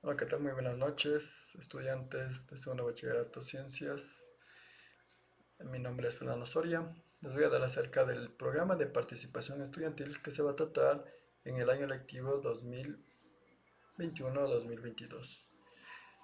Hola, ¿qué tal? Muy buenas noches, estudiantes de segundo bachillerato Ciencias. Mi nombre es Fernando Soria. Les voy a dar acerca del programa de participación estudiantil que se va a tratar en el año lectivo 2021-2022.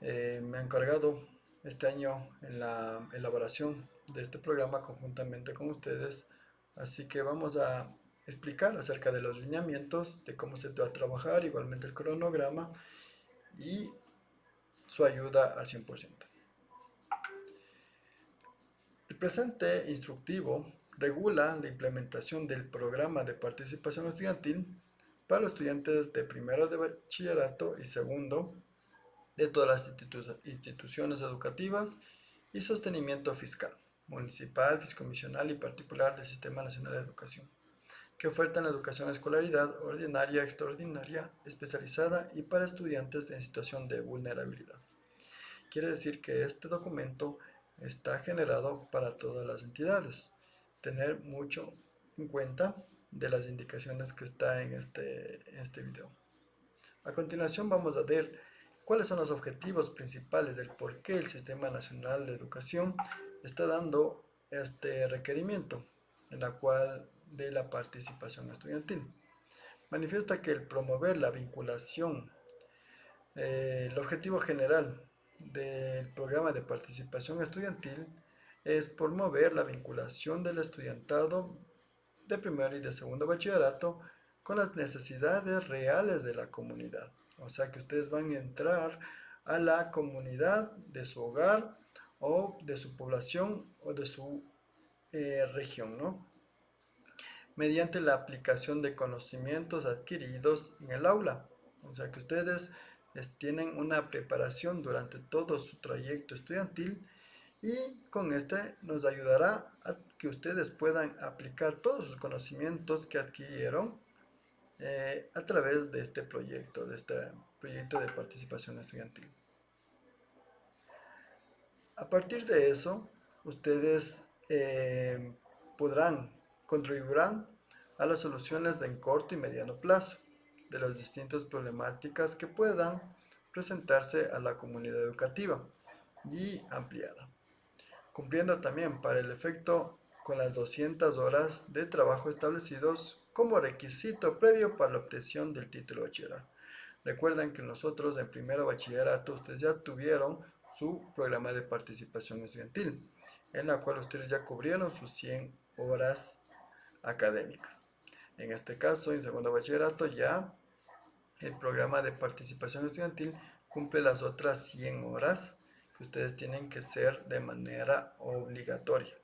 Eh, me han encargado este año en la elaboración de este programa conjuntamente con ustedes, así que vamos a explicar acerca de los lineamientos, de cómo se va a trabajar, igualmente el cronograma y su ayuda al 100%. El presente instructivo regula la implementación del programa de participación estudiantil para los estudiantes de primero de bachillerato y segundo de todas las instituciones educativas y sostenimiento fiscal, municipal, fiscomisional y particular del Sistema Nacional de Educación que ofertan la educación escolaridad ordinaria, extraordinaria, especializada y para estudiantes en situación de vulnerabilidad. Quiere decir que este documento está generado para todas las entidades. Tener mucho en cuenta de las indicaciones que está en este, en este video. A continuación vamos a ver cuáles son los objetivos principales del por qué el Sistema Nacional de Educación está dando este requerimiento, en la cual de la participación estudiantil. Manifiesta que el promover la vinculación, eh, el objetivo general del programa de participación estudiantil es promover la vinculación del estudiantado de primero y de segundo bachillerato con las necesidades reales de la comunidad. O sea que ustedes van a entrar a la comunidad de su hogar o de su población o de su eh, región, ¿no? Mediante la aplicación de conocimientos adquiridos en el aula. O sea que ustedes tienen una preparación durante todo su trayecto estudiantil y con este nos ayudará a que ustedes puedan aplicar todos sus conocimientos que adquirieron eh, a través de este proyecto, de este proyecto de participación estudiantil. A partir de eso, ustedes eh, podrán contribuirán a las soluciones de corto y mediano plazo de las distintas problemáticas que puedan presentarse a la comunidad educativa y ampliada, cumpliendo también para el efecto con las 200 horas de trabajo establecidos como requisito previo para la obtención del título bachiller. Recuerden que nosotros en primero bachillerato ustedes ya tuvieron su programa de participación estudiantil, en la cual ustedes ya cubrieron sus 100 horas académicas. En este caso, en segundo bachillerato ya el programa de participación estudiantil cumple las otras 100 horas que ustedes tienen que ser de manera obligatoria.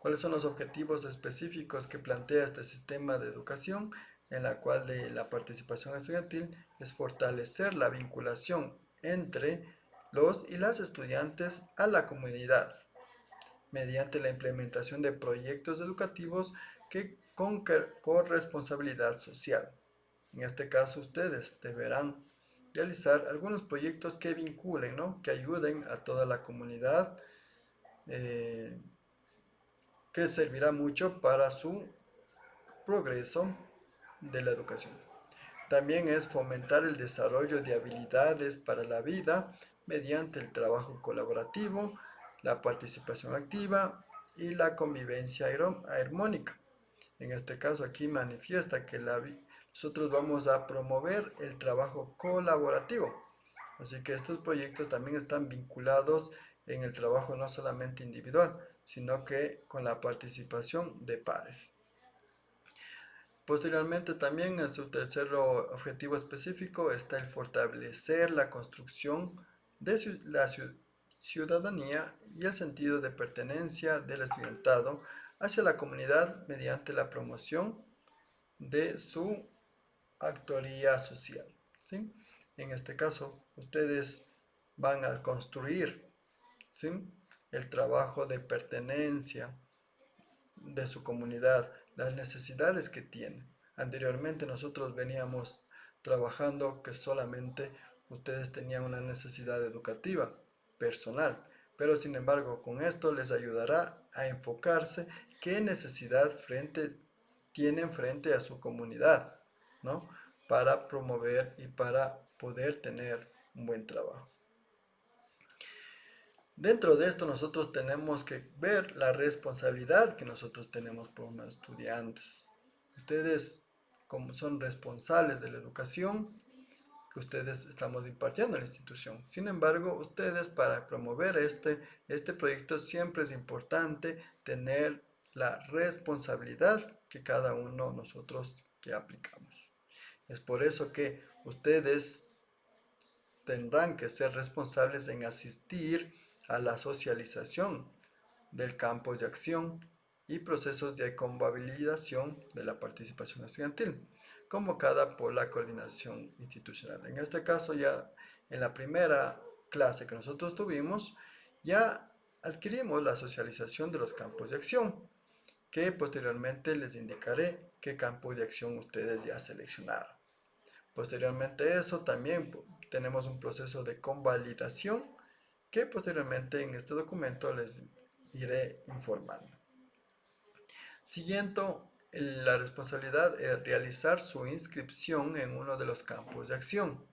¿Cuáles son los objetivos específicos que plantea este sistema de educación? En la cual de la participación estudiantil es fortalecer la vinculación entre los y las estudiantes a la comunidad, mediante la implementación de proyectos educativos que con corresponsabilidad social. En este caso ustedes deberán realizar algunos proyectos que vinculen, ¿no? que ayuden a toda la comunidad, eh, que servirá mucho para su progreso de la educación. También es fomentar el desarrollo de habilidades para la vida mediante el trabajo colaborativo, la participación activa y la convivencia armónica. En este caso aquí manifiesta que nosotros vamos a promover el trabajo colaborativo. Así que estos proyectos también están vinculados en el trabajo no solamente individual, sino que con la participación de pares. Posteriormente también en su tercer objetivo específico está el fortalecer la construcción de la ciudadanía y el sentido de pertenencia del estudiantado hacia la comunidad mediante la promoción de su actoría social. ¿sí? En este caso, ustedes van a construir ¿sí? el trabajo de pertenencia de su comunidad, las necesidades que tienen. Anteriormente nosotros veníamos trabajando que solamente ustedes tenían una necesidad educativa, personal, pero sin embargo con esto les ayudará a enfocarse qué necesidad tienen frente a su comunidad, ¿no? para promover y para poder tener un buen trabajo. Dentro de esto nosotros tenemos que ver la responsabilidad que nosotros tenemos como estudiantes. Ustedes como son responsables de la educación que ustedes estamos impartiendo en la institución. Sin embargo, ustedes para promover este, este proyecto siempre es importante tener la responsabilidad que cada uno de nosotros que aplicamos. Es por eso que ustedes tendrán que ser responsables en asistir a la socialización del campo de acción y procesos de convalidación de la participación estudiantil, convocada por la coordinación institucional. En este caso, ya en la primera clase que nosotros tuvimos, ya adquirimos la socialización de los campos de acción, que posteriormente les indicaré qué campo de acción ustedes ya seleccionaron. Posteriormente a eso, también tenemos un proceso de convalidación que posteriormente en este documento les iré informando. Siguiente, la responsabilidad es realizar su inscripción en uno de los campos de acción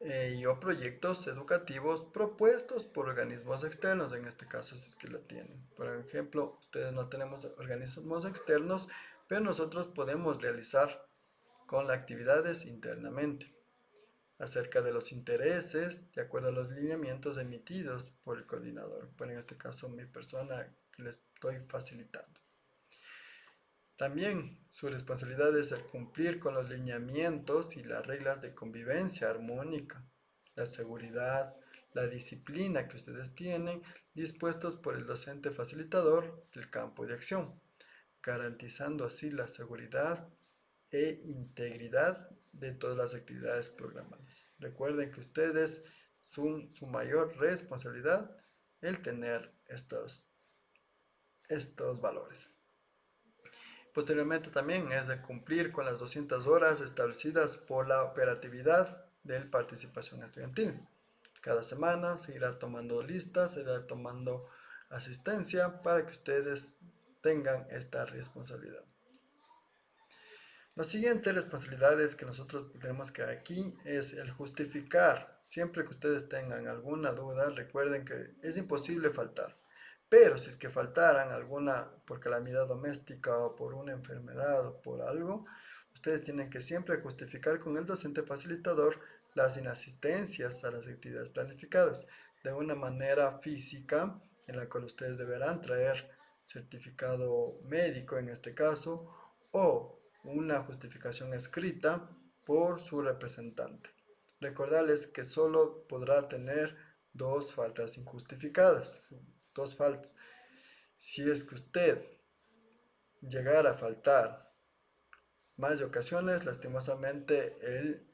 eh, y o proyectos educativos propuestos por organismos externos, en este caso si es que lo tienen. Por ejemplo, ustedes no tenemos organismos externos, pero nosotros podemos realizar con las actividades internamente acerca de los intereses de acuerdo a los lineamientos emitidos por el coordinador, por en este caso mi persona les estoy facilitando. También su responsabilidad es el cumplir con los lineamientos y las reglas de convivencia armónica, la seguridad, la disciplina que ustedes tienen dispuestos por el docente facilitador del campo de acción, garantizando así la seguridad e integridad de todas las actividades programadas. Recuerden que ustedes son su mayor responsabilidad el tener estos, estos valores. Posteriormente también es de cumplir con las 200 horas establecidas por la operatividad de participación estudiantil. Cada semana se irá tomando listas, se tomando asistencia para que ustedes tengan esta responsabilidad. La siguiente responsabilidades que nosotros tenemos que aquí es el justificar. Siempre que ustedes tengan alguna duda, recuerden que es imposible faltar. Pero si es que faltaran alguna por calamidad doméstica o por una enfermedad o por algo, ustedes tienen que siempre justificar con el docente facilitador las inasistencias a las actividades planificadas de una manera física en la cual ustedes deberán traer certificado médico en este caso o una justificación escrita por su representante. Recordarles que solo podrá tener dos faltas injustificadas, dos faltas. Si es que usted llegara a faltar más de ocasiones, lastimosamente el,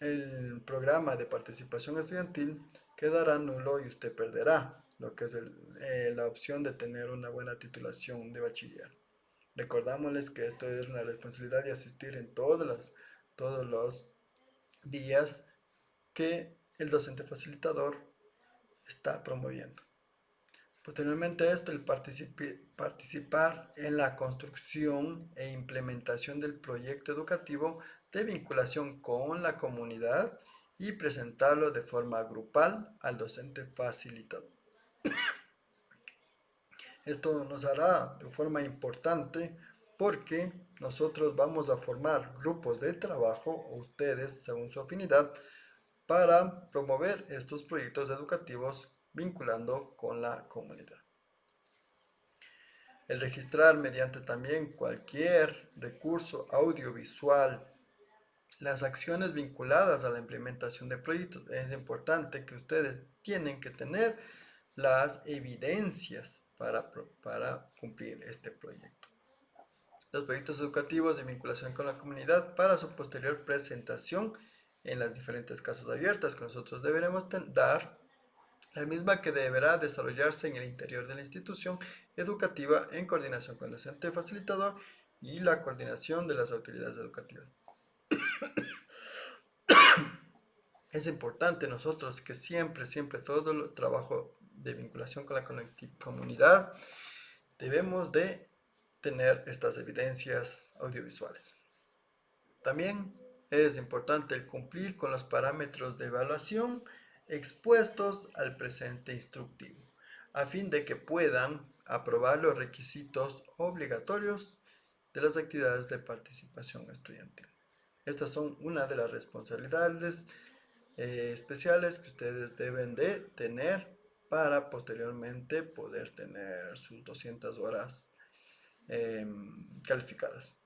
el programa de participación estudiantil quedará nulo y usted perderá lo que es eh, la opción de tener una buena titulación de bachiller. Recordámosles que esto es una responsabilidad de asistir en todos los, todos los días que el docente facilitador está promoviendo. Posteriormente a esto, el participar en la construcción e implementación del proyecto educativo de vinculación con la comunidad y presentarlo de forma grupal al docente facilitador. Esto nos hará de forma importante porque nosotros vamos a formar grupos de trabajo, ustedes según su afinidad, para promover estos proyectos educativos vinculando con la comunidad. El registrar mediante también cualquier recurso audiovisual las acciones vinculadas a la implementación de proyectos. Es importante que ustedes tienen que tener las evidencias para, cumplir este proyecto. Los proyectos educativos de vinculación con la comunidad para su posterior presentación en las diferentes casas abiertas que nosotros deberemos dar, la misma que deberá desarrollarse en el interior de la institución educativa en coordinación con el docente facilitador y la coordinación de las autoridades educativas. Es importante nosotros que siempre, siempre todo el trabajo de vinculación con la comunidad, debemos de tener estas evidencias audiovisuales. También es importante el cumplir con los parámetros de evaluación expuestos al presente instructivo, a fin de que puedan aprobar los requisitos obligatorios de las actividades de participación estudiantil. Estas son una de las responsabilidades eh, especiales que ustedes deben de tener para posteriormente poder tener sus 200 horas em, calificadas.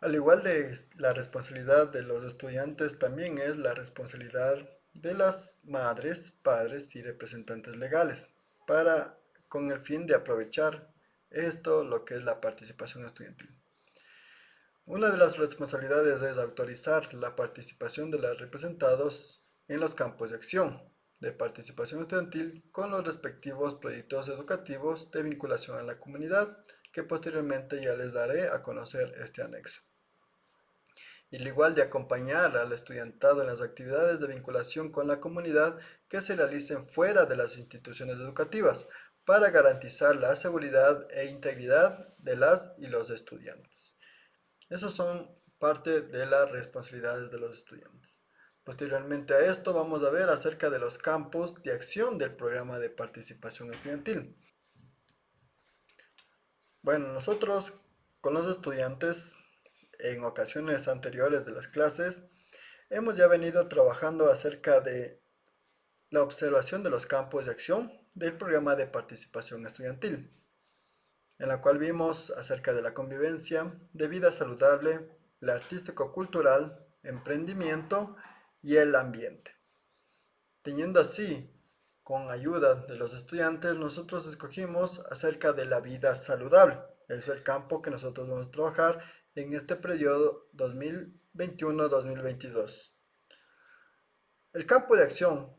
Al igual de la responsabilidad de los estudiantes, también es la responsabilidad de las madres, padres y representantes legales, para con el fin de aprovechar esto, lo que es la participación estudiantil. Una de las responsabilidades es autorizar la participación de los representados en los campos de acción de participación estudiantil con los respectivos proyectos educativos de vinculación a la comunidad, que posteriormente ya les daré a conocer este anexo. Y al igual de acompañar al estudiantado en las actividades de vinculación con la comunidad que se realicen fuera de las instituciones educativas, para garantizar la seguridad e integridad de las y los estudiantes. Esas son parte de las responsabilidades de los estudiantes. Posteriormente a esto vamos a ver acerca de los campos de acción del programa de participación estudiantil. Bueno, nosotros con los estudiantes en ocasiones anteriores de las clases hemos ya venido trabajando acerca de la observación de los campos de acción del programa de participación estudiantil en la cual vimos acerca de la convivencia, de vida saludable, la artístico-cultural, emprendimiento y el ambiente. Teniendo así, con ayuda de los estudiantes, nosotros escogimos acerca de la vida saludable. Es el campo que nosotros vamos a trabajar en este periodo 2021-2022. El campo de acción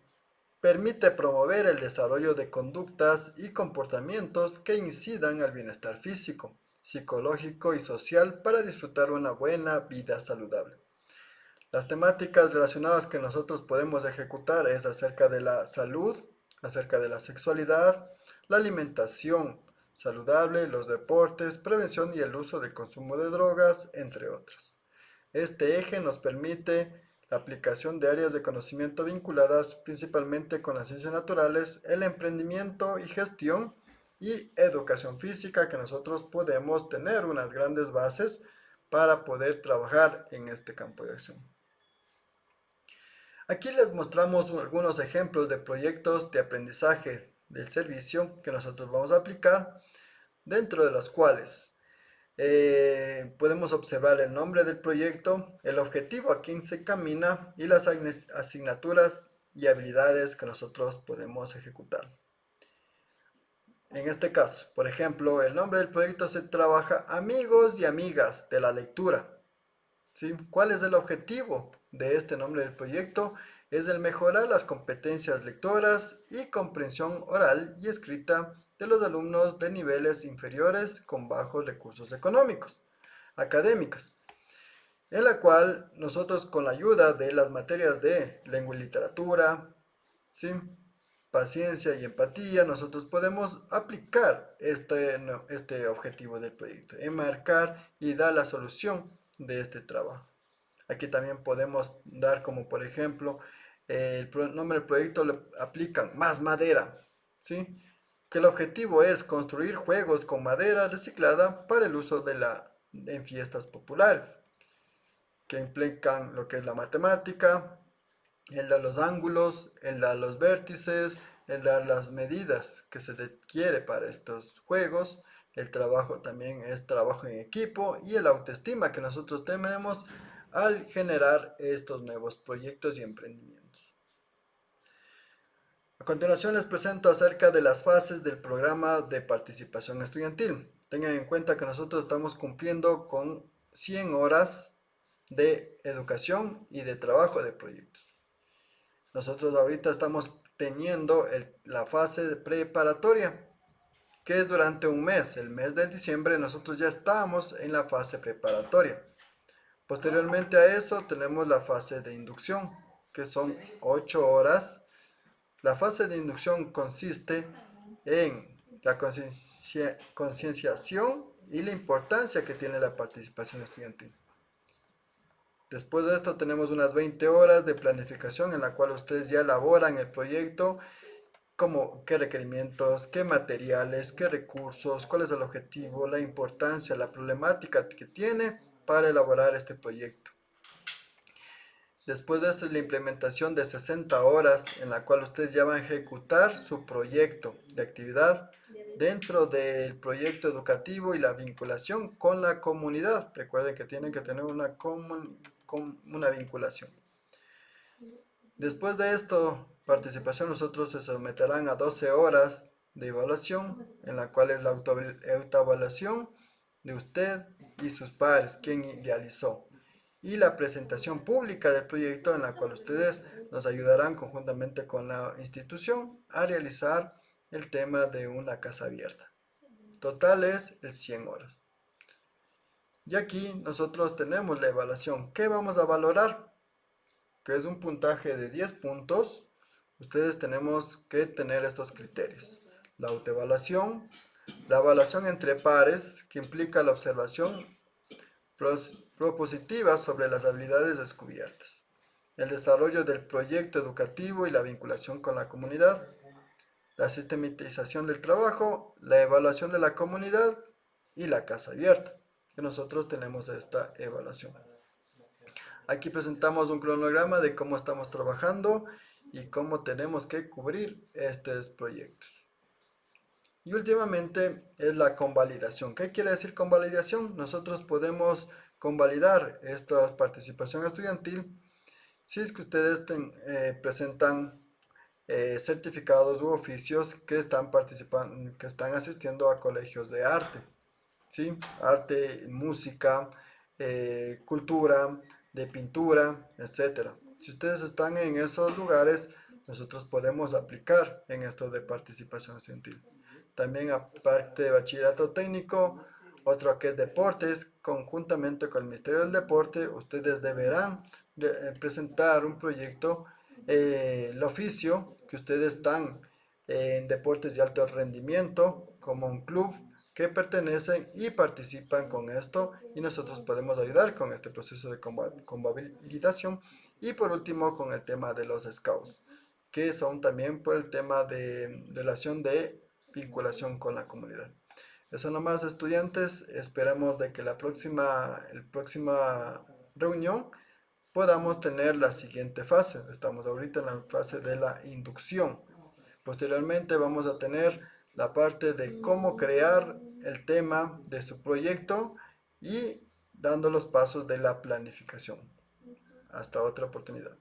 permite promover el desarrollo de conductas y comportamientos que incidan al bienestar físico, psicológico y social para disfrutar una buena vida saludable. Las temáticas relacionadas que nosotros podemos ejecutar es acerca de la salud, acerca de la sexualidad, la alimentación saludable, los deportes, prevención y el uso de consumo de drogas, entre otros. Este eje nos permite la aplicación de áreas de conocimiento vinculadas principalmente con las ciencias naturales, el emprendimiento y gestión y educación física que nosotros podemos tener unas grandes bases para poder trabajar en este campo de acción. Aquí les mostramos algunos ejemplos de proyectos de aprendizaje del servicio que nosotros vamos a aplicar, dentro de los cuales eh, podemos observar el nombre del proyecto, el objetivo a quien se camina y las asignaturas y habilidades que nosotros podemos ejecutar. En este caso, por ejemplo, el nombre del proyecto se trabaja amigos y amigas de la lectura. ¿Cuál es el objetivo de este nombre del proyecto? Es el mejorar las competencias lectoras y comprensión oral y escrita de los alumnos de niveles inferiores con bajos recursos económicos, académicas, en la cual nosotros con la ayuda de las materias de lengua y literatura, ¿sí? paciencia y empatía, nosotros podemos aplicar este, este objetivo del proyecto, enmarcar y dar la solución de este trabajo. Aquí también podemos dar como por ejemplo, el nombre del proyecto le aplican más madera, ¿sí? que el objetivo es construir juegos con madera reciclada para el uso de la, en fiestas populares, que implican lo que es la matemática, el de los ángulos, el de los vértices, el de las medidas que se requiere para estos juegos, el trabajo también es trabajo en equipo y el autoestima que nosotros tenemos al generar estos nuevos proyectos y emprendimientos. A continuación les presento acerca de las fases del programa de participación estudiantil. Tengan en cuenta que nosotros estamos cumpliendo con 100 horas de educación y de trabajo de proyectos. Nosotros ahorita estamos teniendo la fase preparatoria, que es durante un mes. El mes de diciembre nosotros ya estamos en la fase preparatoria. Posteriormente a eso tenemos la fase de inducción, que son 8 horas la fase de inducción consiste en la concienciación y la importancia que tiene la participación estudiantil. Después de esto tenemos unas 20 horas de planificación en la cual ustedes ya elaboran el proyecto, como qué requerimientos, qué materiales, qué recursos, cuál es el objetivo, la importancia, la problemática que tiene para elaborar este proyecto. Después de esto es la implementación de 60 horas en la cual ustedes ya van a ejecutar su proyecto de actividad dentro del proyecto educativo y la vinculación con la comunidad. Recuerden que tienen que tener una, una vinculación. Después de esto, participación, nosotros se someterán a 12 horas de evaluación, en la cual es la autoevaluación de usted y sus pares, quien realizó y la presentación pública del proyecto en la cual ustedes nos ayudarán conjuntamente con la institución a realizar el tema de una casa abierta. Total es el 100 horas. Y aquí nosotros tenemos la evaluación. ¿Qué vamos a valorar? Que es un puntaje de 10 puntos. Ustedes tenemos que tener estos criterios. La autoevaluación, la evaluación entre pares, que implica la observación propositivas sobre las habilidades descubiertas, el desarrollo del proyecto educativo y la vinculación con la comunidad, la sistematización del trabajo, la evaluación de la comunidad y la casa abierta, que nosotros tenemos esta evaluación. Aquí presentamos un cronograma de cómo estamos trabajando y cómo tenemos que cubrir estos proyectos. Y últimamente es la convalidación. ¿Qué quiere decir convalidación? Nosotros podemos convalidar esta participación estudiantil si es que ustedes eh, presentan eh, certificados u oficios que están participando, que están asistiendo a colegios de arte, ¿sí? arte, música, eh, cultura, de pintura, etcétera. Si ustedes están en esos lugares, nosotros podemos aplicar en esto de participación estudiantil. También aparte de bachillerato técnico, otro que es deportes, conjuntamente con el Ministerio del Deporte, ustedes deberán eh, presentar un proyecto, eh, el oficio, que ustedes están en deportes de alto rendimiento, como un club que pertenecen y participan con esto y nosotros podemos ayudar con este proceso de convalidación y por último con el tema de los scouts que son también por el tema de relación de vinculación con la comunidad. Eso nomás estudiantes, esperamos de que la próxima, el próxima reunión podamos tener la siguiente fase. Estamos ahorita en la fase de la inducción. Posteriormente vamos a tener la parte de cómo crear el tema de su proyecto y dando los pasos de la planificación. Hasta otra oportunidad.